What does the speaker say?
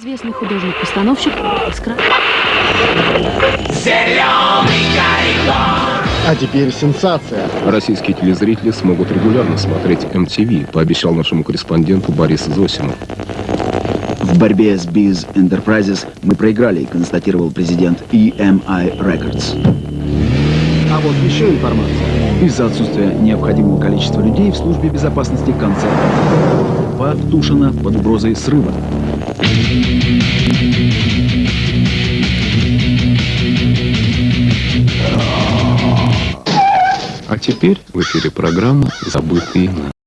Известный художник-постановщик Искра. А теперь сенсация. Российские телезрители смогут регулярно смотреть MTV, пообещал нашему корреспонденту Борис Зосимов. В борьбе с Biz Enterprises мы проиграли, констатировал президент EMI Records. А вот еще информация. Из-за отсутствия необходимого количества людей в службе безопасности концерта Пак Тушина под угрозой срыва. А теперь в эфире программа «Забытые имена».